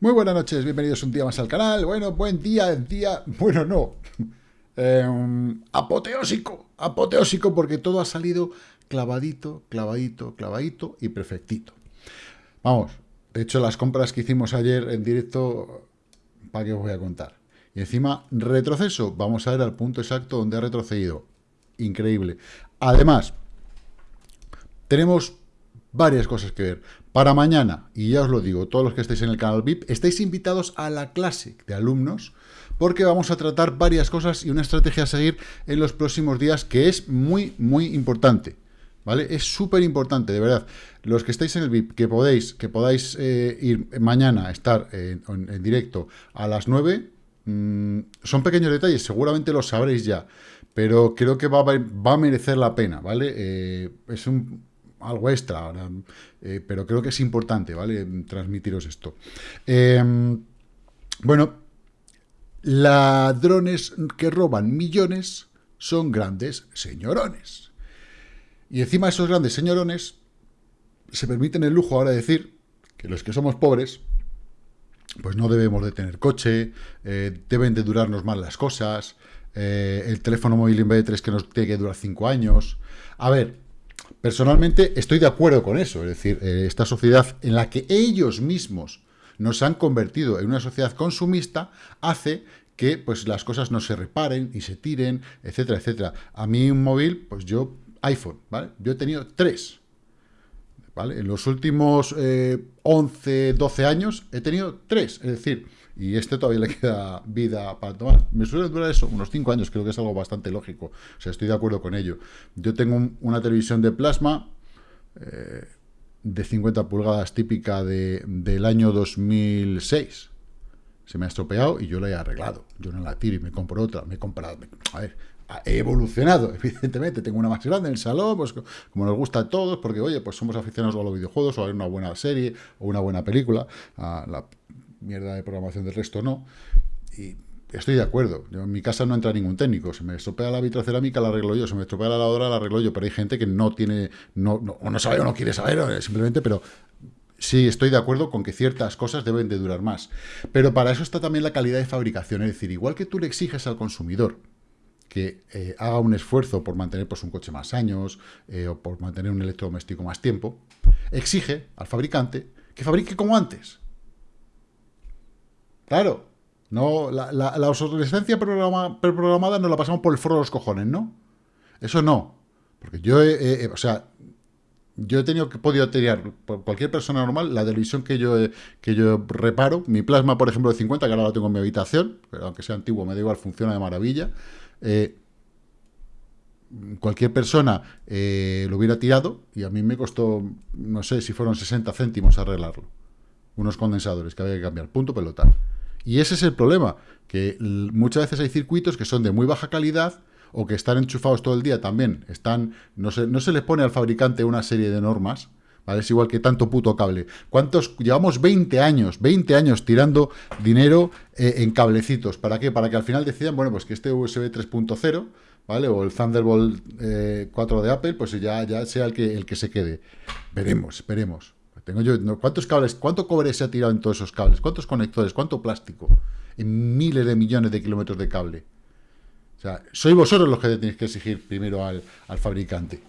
Muy buenas noches, bienvenidos un día más al canal. Bueno, buen día, día, bueno, no. Em, apoteósico, apoteósico porque todo ha salido clavadito, clavadito, clavadito y perfectito. Vamos, de hecho las compras que hicimos ayer en directo, ¿para qué os voy a contar? Y encima, retroceso, vamos a ver al punto exacto donde ha retrocedido. Increíble. Además, tenemos varias cosas que ver. Para mañana, y ya os lo digo, todos los que estáis en el canal VIP, estáis invitados a la clase de alumnos, porque vamos a tratar varias cosas y una estrategia a seguir en los próximos días que es muy, muy importante. ¿Vale? Es súper importante, de verdad. Los que estáis en el VIP, que podéis, que podáis eh, ir mañana a estar en, directo a las 9, mm, son pequeños detalles, seguramente los sabréis ya, pero creo que va a, merecer la pena, ¿vale? Eh, es un, algo extra, eh, pero creo que es importante, ¿vale? Transmitiros esto. Em, bueno, ladrones que roban millones son grandes señorones. Y encima esos grandes señorones se permiten el lujo ahora de decir que los que somos pobres, pues no debemos de tener coche, eh, deben de durarnos mal las cosas, eh, el teléfono móvil en vez de tres que nos tiene que durar cinco años. A ver, Personalmente estoy de acuerdo con eso, es decir, eh, esta sociedad en la que ellos mismos nos han convertido en una sociedad consumista hace que pues, las cosas no se reparen y se tiren, etcétera, etcétera. A mí un móvil, pues yo, iPhone, ¿vale? Yo he tenido tres, En los últimos 11, eh, 12 años he tenido tres, es decir, y este todavía le queda vida para tomar. Me suele durar eso, unos 5 años, creo que es algo bastante lógico. O sea, estoy de acuerdo con ello. Yo tengo una televisión de plasma eh, de 50 pulgadas típica de, del año 2006. Se me ha estropeado y yo la he arreglado. Yo no la tiro y me compro otra. Me he comprado... a ver, he evolucionado, evidentemente, tengo una más grande en el salón, pues como nos gusta a todos, porque oye, pues somos aficionados a los videojuegos, o a ver una buena serie, o una buena película, a la mierda de programación del resto no. Y estoy de acuerdo. en mi casa no entra ningún técnico. Se me estropea la vitrocerámica, la arreglo yo. Se me estropea la lavadora, la arreglo yo. Pero hay gente que no tiene, no, o no sabe o no quiere saber, simplemente, pero sí estoy de acuerdo con que ciertas cosas deben de durar más. Pero para eso está también la calidad de fabricación. Es decir, igual que tú le exiges al consumidor que eh, haga un esfuerzo por mantener pues, un coche más años eh, o por mantener un electrodoméstico más tiempo, exige al fabricante que fabrique como antes. Claro, no, la, obsolescencia preprogramada nos la pasamos por el foro de los cojones, ¿no? Eso no. Porque yo, he, o sea, yo he tenido que podido tener, por cualquier persona normal, la televisión que yo, que yo reparo, mi plasma, por ejemplo, de 50, que ahora lo tengo en mi habitación, pero aunque sea antiguo, me da igual, funciona de maravilla. Eh, cualquier persona eh, lo hubiera tirado y a mí me costó, no sé si fueron 60 céntimos arreglarlo. Unos condensadores que había que cambiar, punto pelota. Y ese es el problema, que muchas veces hay circuitos que son de muy baja calidad o que están enchufados todo el día también. Están, no, se, no se les pone al fabricante una serie de normas, ¿vale? Es igual que tanto puto cable. ¿Cuántos? Llevamos 20 años, 20 años tirando dinero eh, en cablecitos. ¿Para qué? Para que al final decidan, bueno, pues que este USB 3.0, ¿vale? O el Thunderbolt 4 eh, de Apple, pues ya, ya sea el que, el que se quede. Veremos, veremos. Tengo yo, ¿cuántos cables, cuánto cobre se ha tirado en todos esos cables? ¿Cuántos conectores? ¿Cuánto plástico? En miles de millones de kilómetros de cable. O sea, sois vosotros los que tenéis que exigir primero al, fabricante.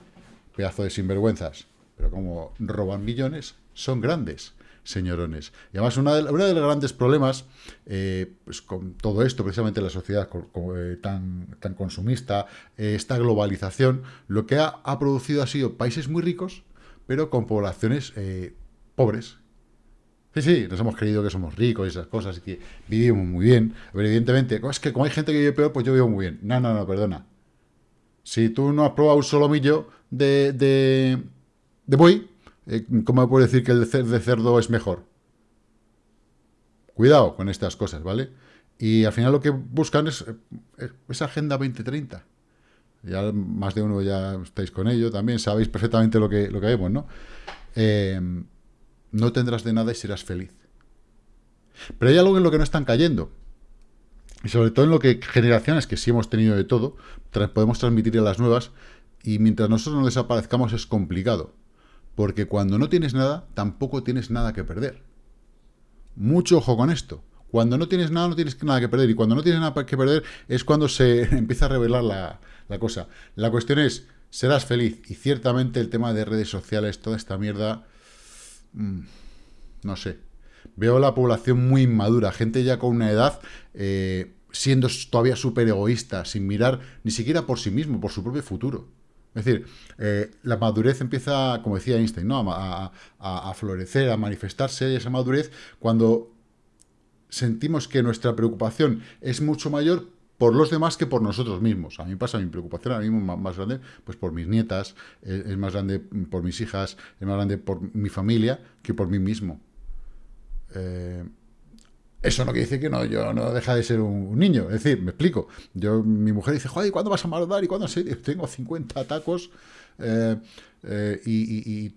Pedazo de sinvergüenzas. Pero como roban millones, son grandes señorones. Y además, uno de, de los grandes problemas eh, pues con todo esto, precisamente la sociedad eh, tan, tan consumista, eh, esta globalización, lo que ha, ha, producido ha sido países muy ricos, pero con poblaciones pobres. Sí, sí, nos hemos creído que somos ricos y esas cosas y que vivimos muy bien. Pero evidentemente, es que como hay gente que vive peor, pues yo vivo muy bien. No, no, no, perdona. Si tú no has probado un solomillo de, de, de buey, eh, ¿cómo puedes decir que el de cerdo es mejor? Cuidado con estas cosas, ¿vale? Y al final lo que buscan es eh, esa Agenda 2030. Ya más de uno ya estáis con ello también, sabéis perfectamente lo que, lo que vemos, ¿no? Eh, no tendrás de nada y serás feliz. Pero hay algo en lo que no están cayendo. Y sobre todo en lo que generaciones que sí hemos tenido de todo, podemos transmitir a las nuevas, y mientras nosotros no desaparezcamos es complicado. Porque cuando no tienes nada, tampoco tienes nada que perder. Mucho ojo con esto. Cuando no tienes nada, no tienes nada que perder. Y cuando no tienes nada que perder es cuando se empieza a revelar la, cosa. La cuestión es, serás feliz. Y ciertamente el tema de redes sociales, toda esta mierda, mm, no sé. Veo la población muy inmadura, gente ya con una edad... Eh, siendo todavía súper egoísta, sin mirar ni siquiera por sí mismo, por su propio futuro. Es decir, eh, la madurez empieza, como decía Einstein, ¿no? a, a, florecer, a manifestarse esa madurez cuando sentimos que nuestra preocupación es mucho mayor por los demás que por nosotros mismos. A mí pasa mi preocupación ahora mismo más, grande pues por mis nietas, es, más grande por mis hijas, es más grande por mi familia que por mí mismo. Eh, eso no quiere decir que no, yo no deja de ser un, niño. Es decir, me explico. Yo, mi mujer dice, joder, ¿y cuándo vas a matar? ¿Y cuándo se? Tengo 50 tacos eh, eh, y,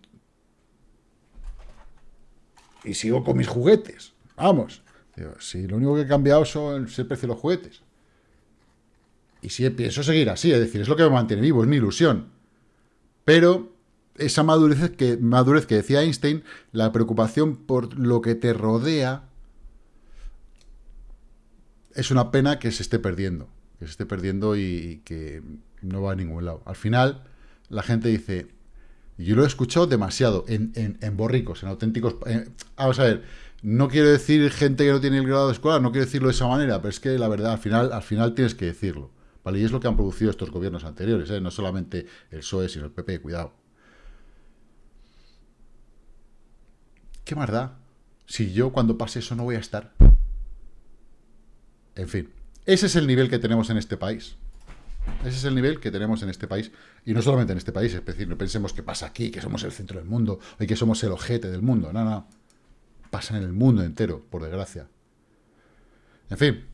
sigo con mis juguetes. Vamos. si lo único que he cambiado son el precio de los juguetes. Y si pienso seguir así, es decir, es lo que me mantiene vivo, es mi ilusión. Pero esa madurez que, madurez que decía Einstein, la preocupación por lo que te rodea, es una pena que se esté perdiendo, que se esté perdiendo y, que no va a ningún lado. Al final, la gente dice, yo lo he escuchado demasiado en, borricos, en auténticos... vamos a ver, no quiero decir gente que no tiene el grado de escuela, no quiero decirlo de esa manera, pero es que la verdad, al final, al final tienes que decirlo. ¿Vale? Y es lo que han producido estos gobiernos anteriores, ¿eh? no solamente el PSOE, sino el PP, cuidado. ¿Qué más da? Si yo cuando pase eso no voy a estar. En fin, ese es el nivel que tenemos en este país. Ese es el nivel que tenemos en este país. Y no solamente en este país, es decir, no pensemos que pasa aquí, que somos el centro del mundo, y que somos el ojete del mundo. No, no. Pasa en el mundo entero, por desgracia. En fin,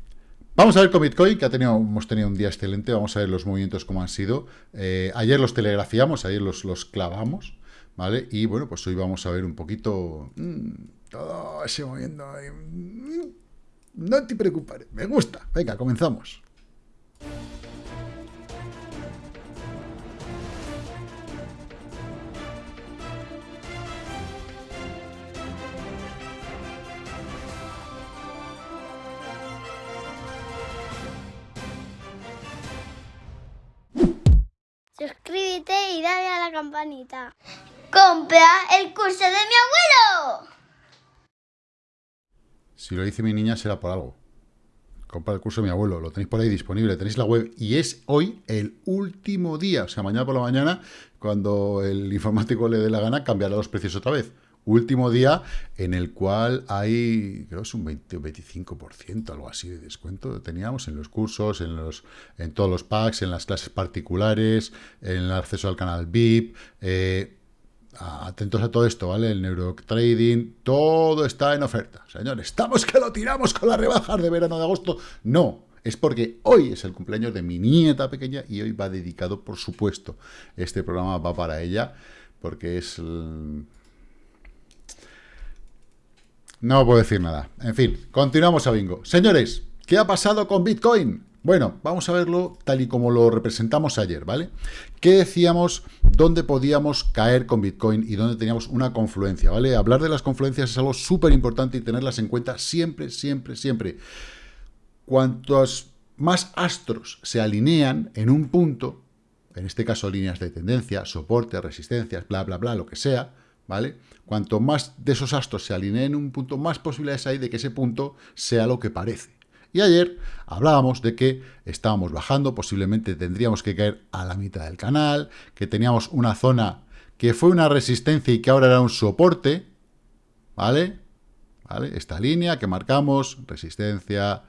vamos a ver con Bitcoin, que hemos tenido un día excelente. Vamos a ver los movimientos como han sido. Eh, ayer los telegrafiamos, ayer los, clavamos, ¿vale? Y bueno, pues hoy vamos a ver un poquito... Mmm, todo ese movimiento... Mmm, no te preocupes, me gusta. Venga, comenzamos. Campanita. ¡Compra el curso de mi abuelo! Si lo dice mi niña será por algo. Compra el curso de mi abuelo, lo tenéis por ahí disponible, tenéis la web y es hoy el último día, o sea, mañana por la mañana, cuando el informático le dé la gana, cambiará los precios otra vez. Último día en el cual hay, creo es un 20 o 25%, algo así de descuento, teníamos en los cursos, en, los, en todos los packs, en las clases particulares, en el acceso al canal VIP, eh, atentos a todo esto, ¿vale? El neurotrading, todo está en oferta. Señores, ¿estamos que lo tiramos con las rebajas de verano de agosto? No, es porque hoy es el cumpleaños de mi nieta pequeña y hoy va dedicado, por supuesto, este programa va para ella, porque es... No puedo decir nada. En fin, continuamos a bingo. Señores, ¿qué ha pasado con Bitcoin? Bueno, vamos a verlo tal y como lo representamos ayer, ¿vale? ¿Qué decíamos? ¿Dónde podíamos caer con Bitcoin y dónde teníamos una confluencia, ¿vale? Hablar de las confluencias es algo súper importante y tenerlas en cuenta siempre, siempre, siempre. Cuantos más astros se alinean en un punto, en este caso líneas de tendencia, soporte, resistencias, bla, bla, bla, lo que sea, ¿vale? Cuanto más de esos astros se alineen en un punto, más posibilidades hay de que ese punto sea lo que parece. Y ayer hablábamos de que estábamos bajando, posiblemente tendríamos que caer a la mitad del canal, que teníamos una zona que fue una resistencia y que ahora era un soporte, ¿vale? ¿Vale? Esta línea que marcamos, resistencia,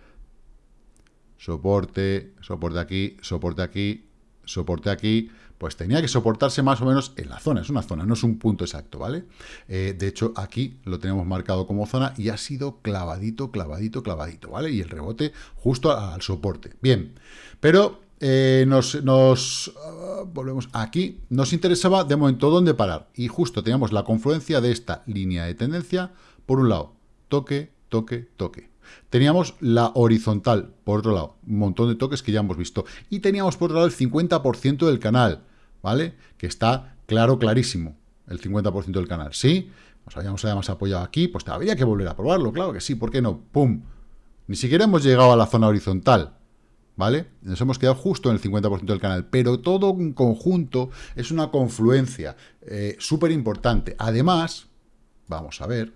soporte, soporte aquí, soporte aquí, soporte aquí, pues tenía que soportarse más o menos en la zona, es una zona, no es un punto exacto, ¿vale? Eh, de hecho, aquí lo tenemos marcado como zona y ha sido clavadito, clavadito, clavadito, ¿vale? Y el rebote justo al soporte. Bien, pero eh, nos, ah, volvemos aquí, nos interesaba de momento dónde parar, y justo teníamos la confluencia de esta línea de tendencia, por un lado, toque, toque, toque. Teníamos la horizontal, por otro lado, un montón de toques que ya hemos visto. Y teníamos por otro lado el 50% del canal. ¿Vale? Que está claro, clarísimo, el 50% del canal, ¿sí? nos habíamos además apoyado aquí, pues habría que volver a probarlo, claro que sí, ¿por qué no? ¡Pum! Ni siquiera hemos llegado a la zona horizontal, ¿vale? Nos hemos quedado justo en el 50% del canal, pero todo en conjunto es una confluencia eh, súper importante. Además, vamos a ver,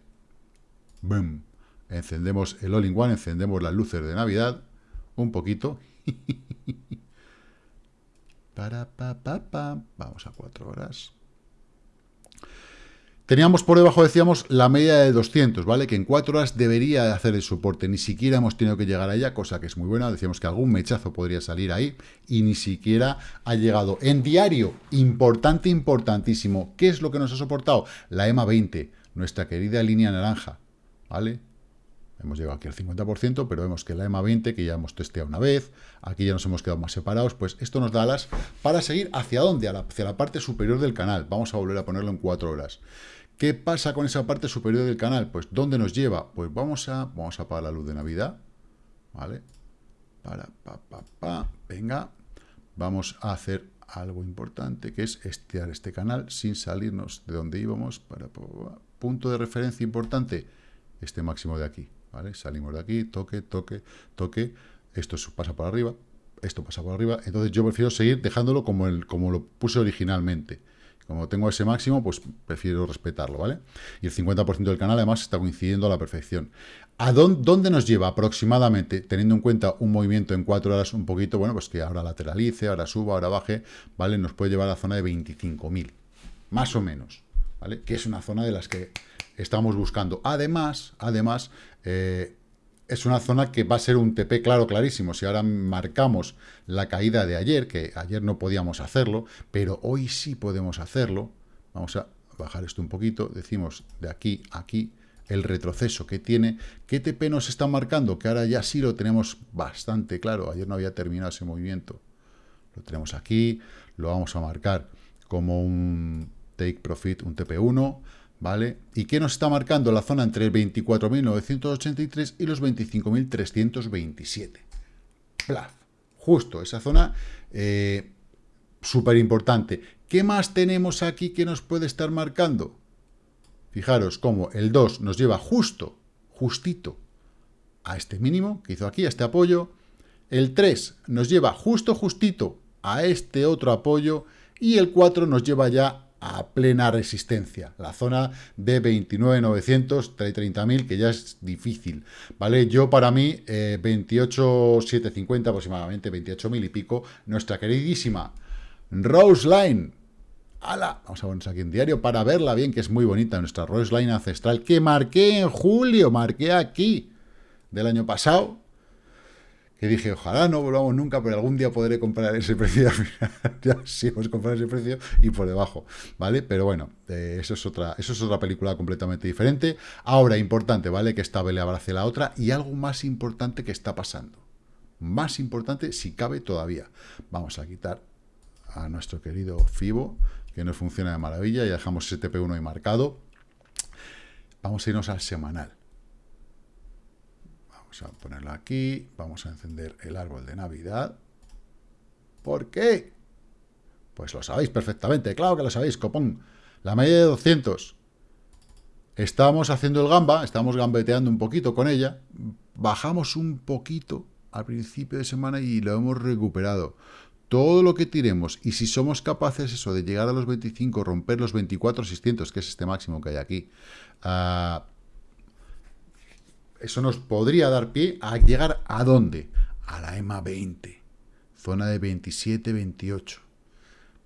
¡boom! Encendemos el All-in-One, encendemos las luces de Navidad, un poquito. Para, pa, pa, pa. Vamos a cuatro horas. Teníamos por debajo, decíamos, la media de 200, ¿vale? Que en cuatro horas debería hacer el soporte. Ni siquiera hemos tenido que llegar allá, cosa que es muy buena. Decíamos que algún mechazo podría salir ahí y ni siquiera ha llegado. En diario, importante, importantísimo. ¿Qué es lo que nos ha soportado? La EMA 20, nuestra querida línea naranja, ¿vale? Hemos llegado aquí al 50%, pero vemos que la EMA 20, que ya hemos testeado una vez, aquí ya nos hemos quedado más separados, pues esto nos da alas para seguir hacia dónde, hacia la parte superior del canal. Vamos a volver a ponerlo en cuatro horas. ¿Qué pasa con esa parte superior del canal? Pues, ¿dónde nos lleva? Pues vamos a, vamos a apagar la luz de Navidad, ¿vale? Para, pa, pa, pa, venga, vamos a hacer algo importante, que es estirar este canal sin salirnos de donde íbamos, punto de referencia importante, este máximo de aquí, ¿vale? Salimos de aquí, toque, toque, toque, esto pasa por arriba, esto pasa por arriba, entonces yo prefiero seguir dejándolo como, el, como lo puse originalmente, como tengo ese máximo, pues prefiero respetarlo, ¿vale? Y el 50% del canal además está coincidiendo a la perfección. ¿A dónde, nos lleva aproximadamente, teniendo en cuenta un movimiento en 4 horas un poquito, bueno, pues que ahora lateralice, ahora suba, ahora baje, ¿vale? Nos puede llevar a la zona de 25.000, más o menos, ¿vale? Que es una zona de las que estamos buscando. Además, además, eh, es una zona que va a ser un TP claro, clarísimo. Si ahora marcamos la caída de ayer, que ayer no podíamos hacerlo, pero hoy sí podemos hacerlo, vamos a bajar esto un poquito, decimos de aquí a aquí, el retroceso que tiene, ¿qué TP nos está marcando? Que ahora ya sí lo tenemos bastante claro, ayer no había terminado ese movimiento. Lo tenemos aquí, lo vamos a marcar como un take profit, un TP1, ¿vale? ¿Y qué nos está marcando la zona entre el 24.983 y los 25.327? Plaf. Justo, esa zona eh, súper importante. ¿Qué más tenemos aquí que nos puede estar marcando? Fijaros cómo el 2 nos lleva justo, justito, a este mínimo que hizo aquí, a este apoyo. El 3 nos lleva justo, justito a este otro apoyo. Y el 4 nos lleva ya a plena resistencia. La zona de 29.900, 30.000, que ya es difícil, ¿vale? Yo para mí, eh, 28.750 aproximadamente, 28.000 y pico, nuestra queridísima Rose Line. ¡Hala! Vamos a ponernos aquí en diario para verla bien, que es muy bonita, nuestra Rose Line ancestral, que marqué en julio, marqué aquí, del año pasado, que dije, ojalá no volvamos nunca, pero algún día podré comprar ese precio. ya sí hemos comprado ese precio y por debajo, ¿vale? Pero bueno, eh, eso, es otra, eso es otra película completamente diferente. Ahora, importante, ¿vale? Que esta vele abrace la otra y algo más importante que está pasando. Más importante, si cabe todavía. Vamos a quitar a nuestro querido FIBO, que no funciona de maravilla, y dejamos ese TP1 ahí marcado. Vamos a irnos al semanal. Vamos a ponerlo aquí. Vamos a encender el árbol de Navidad. ¿Por qué? Pues lo sabéis perfectamente. Claro que lo sabéis, copón. La media de 200. Estamos haciendo el gamba, estamos gambeteando un poquito con ella. Bajamos un poquito al principio de semana y lo hemos recuperado. Todo lo que tiremos, y si somos capaces eso de llegar a los 25, romper los 24,600, que es este máximo que hay aquí, uh, eso nos podría dar pie a llegar a dónde? A la EMA 20, zona de 27-28.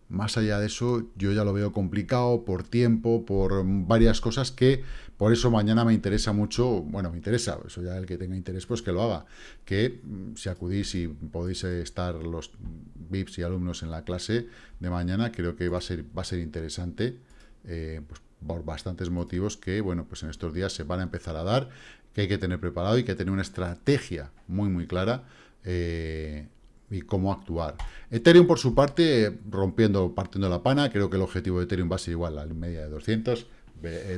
Más allá de eso, yo ya lo veo complicado por tiempo, por varias cosas que por eso mañana me interesa mucho, bueno, me interesa, eso ya el que tenga interés, pues que lo haga, que mm, si acudís y podéis estar los VIPs y alumnos en la clase de mañana, creo que va a ser, va a ser interesante, eh, pues por bastantes motivos que, bueno, pues en estos días se van a empezar a dar que hay que tener preparado y que tener una estrategia muy, muy clara eh, y cómo actuar. Ethereum, por su parte, rompiendo, partiendo la pana, creo que el objetivo de Ethereum va a ser igual a la media de 200,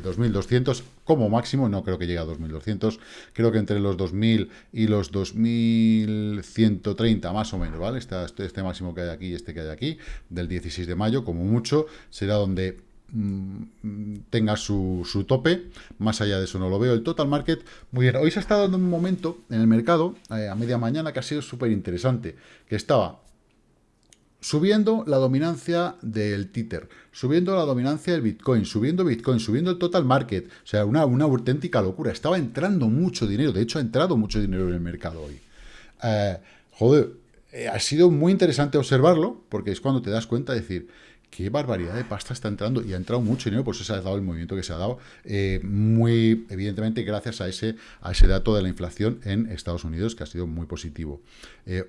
2200 eh, como máximo, no creo que llegue a 2200, creo que entre los 2000 y los 2130 más o menos, ¿vale? Este, este máximo que hay aquí y este que hay aquí, del 16 de mayo, como mucho, será donde mm, tenga su, su, tope. Más allá de eso no lo veo. El total market, muy bien. Hoy se estado dando un momento en el mercado, eh, a media mañana, que ha sido súper interesante. Que estaba subiendo la dominancia del Tether, subiendo la dominancia del Bitcoin, subiendo Bitcoin, subiendo el total market. O sea, una, una auténtica locura. Estaba entrando mucho dinero. De hecho, ha entrado mucho dinero en el mercado hoy. Eh, joder, eh, ha sido muy interesante observarlo, porque es cuando te das cuenta de decir, qué barbaridad de pasta está entrando, y ha entrado mucho dinero, por eso se ha dado el movimiento que se ha dado, eh, muy evidentemente gracias a ese, a ese dato de la inflación en Estados Unidos, que ha sido muy positivo.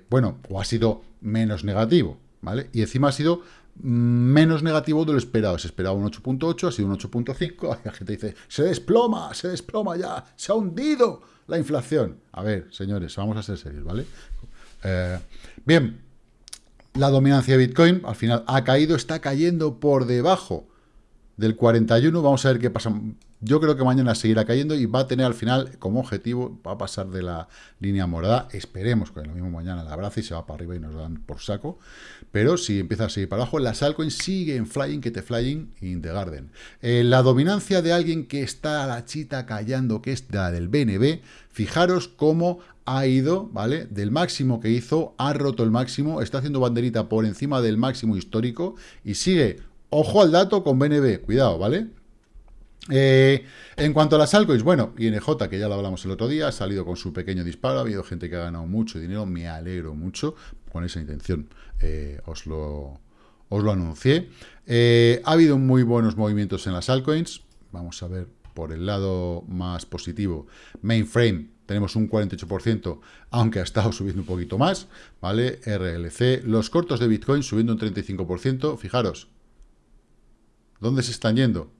bueno, o ha sido menos negativo, ¿vale? Y encima ha sido menos negativo de lo esperado. Se esperaba un 8.8, ha sido un 8.5. La gente dice, se desploma, se desploma ya, se ha hundido la inflación. A ver, señores, vamos a ser serios, ¿vale? Eh, bien, la dominancia de Bitcoin al final ha caído, está cayendo por debajo del 41. Vamos a ver qué pasa. Yo creo que mañana seguirá cayendo y va a tener al final como objetivo, va a pasar de la línea morada. Esperemos que lo mismo mañana la abrace y se va para arriba y nos dan por saco. Pero si empieza a seguir para abajo, las altcoins siguen flying, que te flying in the garden. Eh, la dominancia de alguien que está a la chita callando, que es la del BNB, fijaros cómo ha ido, ¿vale? Del máximo que hizo, ha roto el máximo, está haciendo banderita por encima del máximo histórico y sigue, ojo al dato con BNB, cuidado, ¿vale? Eh, en cuanto a las altcoins, bueno, INJ, que ya lo hablamos el otro día, ha salido con su pequeño disparo, ha habido gente que ha ganado mucho dinero, me alegro mucho con esa intención, eh, os, lo, os lo anuncié. Eh, ha habido muy buenos movimientos en las altcoins, vamos a ver por el lado más positivo, mainframe, tenemos un 48%, aunque ha estado subiendo un poquito más, ¿vale? RLC, los cortos de Bitcoin subiendo un 35%, fijaros, ¿dónde se están yendo?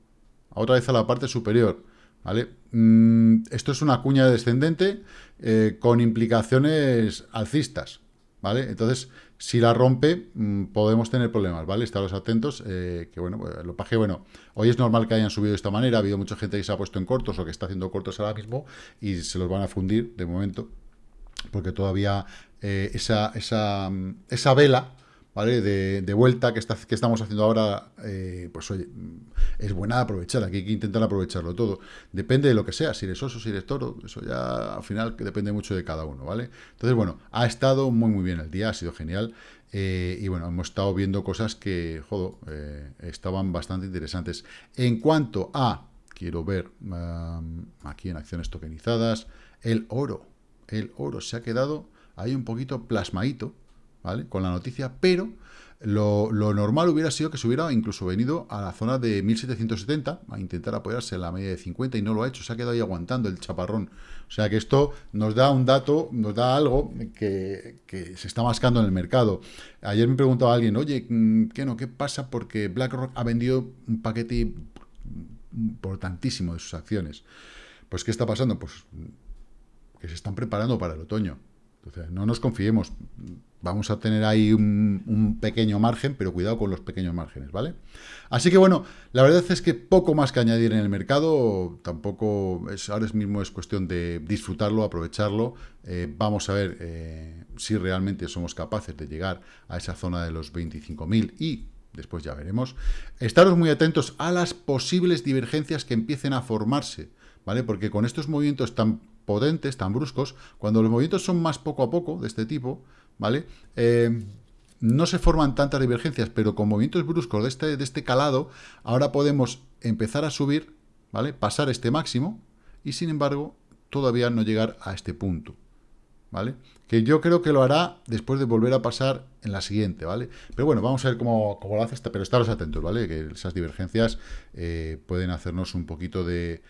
otra vez a la parte superior. ¿vale? Mm, esto es una cuña descendente eh, con implicaciones alcistas. ¿vale? Entonces, si la rompe, mm, podemos tener problemas, ¿vale? Estaros atentos, eh, que bueno, pues, lo paje, bueno, hoy es normal que hayan subido de esta manera, ha habido mucha gente que se ha puesto en cortos o que está haciendo cortos ahora mismo y se los van a fundir de momento, porque todavía eh, esa, esa, mm, esa vela ¿vale? De, vuelta que, estamos haciendo ahora, eh, pues oye, es buena aprovechar, aquí hay que intentar aprovecharlo todo. Depende de lo que sea, si eres oso, si eres toro, eso ya al final depende mucho de cada uno, ¿vale? Entonces, bueno, ha estado muy muy bien el día, ha sido genial. Eh, y bueno, hemos estado viendo cosas que, jodo, eh, estaban bastante interesantes. En cuanto a, quiero ver aquí en acciones tokenizadas, el oro. El oro se ha quedado ahí un poquito plasmadito, ¿vale? Con la noticia, pero lo, normal hubiera sido que se hubiera incluso venido a la zona de 1770 a intentar apoyarse en la media de 50 y no lo ha hecho, se ha quedado ahí aguantando el chaparrón. O sea que esto nos da un dato, nos da algo que, se está mascando en el mercado. Ayer me preguntaba alguien, oye, mm, ¿qué no? ¿Qué pasa? Porque BlackRock ha vendido un paquete importantísimo de sus acciones. Pues, ¿qué está pasando? Pues que se están preparando para el otoño. Entonces, no nos confiemos. Vamos a tener ahí un, pequeño margen, pero cuidado con los pequeños márgenes, ¿vale? Así que bueno, la verdad es que poco más que añadir en el mercado, tampoco es, ahora mismo es cuestión de disfrutarlo, aprovecharlo. Eh, vamos a ver eh, si realmente somos capaces de llegar a esa zona de los 25.000 y después ya veremos. Estaros muy atentos a las posibles divergencias que empiecen a formarse, ¿vale? Porque con estos movimientos tan potentes, tan bruscos, cuando los movimientos son más poco a poco, de este tipo, ¿vale? Eh, no se forman tantas divergencias, pero con movimientos bruscos de este, de este calado, ahora podemos empezar a subir, ¿vale? Pasar este máximo, y sin embargo, todavía no llegar a este punto, ¿vale? Que yo creo que lo hará después de volver a pasar en la siguiente, ¿vale? Pero bueno, vamos a ver cómo, lo hace, pero estaros atentos, ¿vale? Que esas divergencias eh, pueden hacernos un poquito de,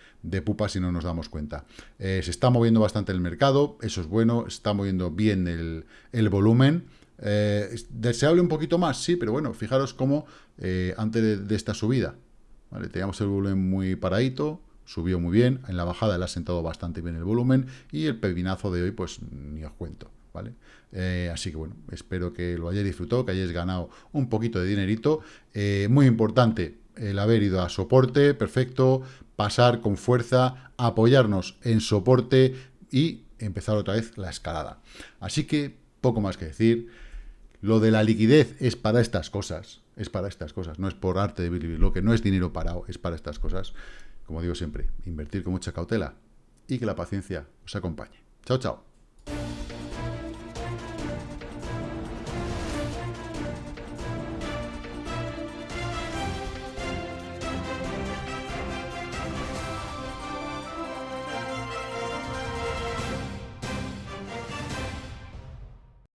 pupa si no nos damos cuenta. Eh, se está moviendo bastante el mercado, eso es bueno, está moviendo bien el, volumen. Eh, ¿Deseable un poquito más? Sí, pero bueno, fijaros cómo antes de, de, esta subida, ¿vale? Teníamos el volumen muy paradito, subió muy bien, en la bajada le ha sentado bastante bien el volumen y el pepinazo de hoy pues ni os cuento, ¿vale? Eh, así que bueno, espero que lo hayáis disfrutado, que hayáis ganado un poquito de dinerito. Eh, muy importante el haber ido a soporte, perfecto, pasar con fuerza, apoyarnos en soporte y empezar otra vez la escalada. Así que poco más que decir. Lo de la liquidez es para estas cosas, es para estas cosas, no es por arte de vivir, lo que no es dinero parado, es para estas cosas. Como digo siempre, invertir con mucha cautela y que la paciencia os acompañe. Chao, chao.